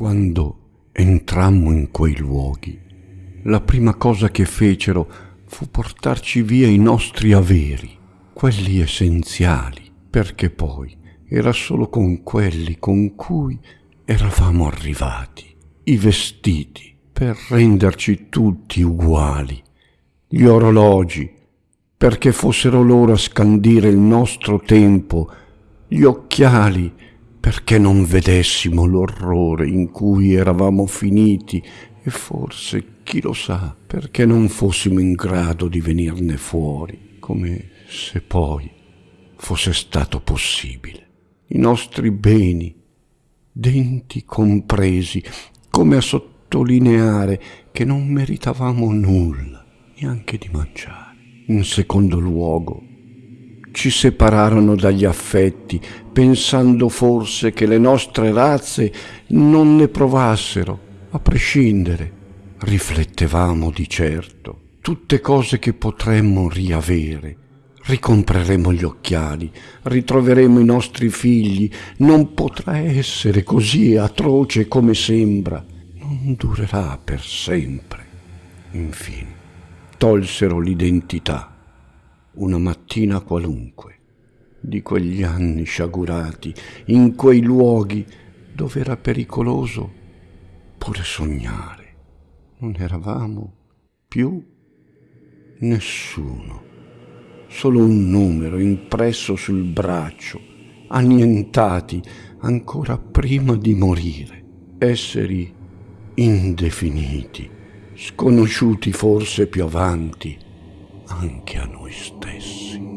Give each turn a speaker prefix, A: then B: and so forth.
A: Quando entrammo in quei luoghi, la prima cosa che fecero fu portarci via i nostri averi, quelli essenziali, perché poi era solo con quelli con cui eravamo arrivati, i vestiti, per renderci tutti uguali, gli orologi, perché fossero loro a scandire il nostro tempo, gli occhiali, perché non vedessimo l'orrore in cui eravamo finiti e forse, chi lo sa, perché non fossimo in grado di venirne fuori, come se poi fosse stato possibile. I nostri beni, denti compresi, come a sottolineare che non meritavamo nulla, neanche di mangiare. In secondo luogo, ci separarono dagli affetti, pensando forse che le nostre razze non ne provassero, a prescindere. Riflettevamo di certo, tutte cose che potremmo riavere. Ricompreremo gli occhiali, ritroveremo i nostri figli, non potrà essere così atroce come sembra, non durerà per sempre. Infine, tolsero l'identità una mattina qualunque di quegli anni sciagurati, in quei luoghi dove era pericoloso pure sognare. Non eravamo più nessuno, solo un numero impresso sul braccio, annientati ancora prima di morire, esseri indefiniti, sconosciuti forse più avanti anche a noi stessi.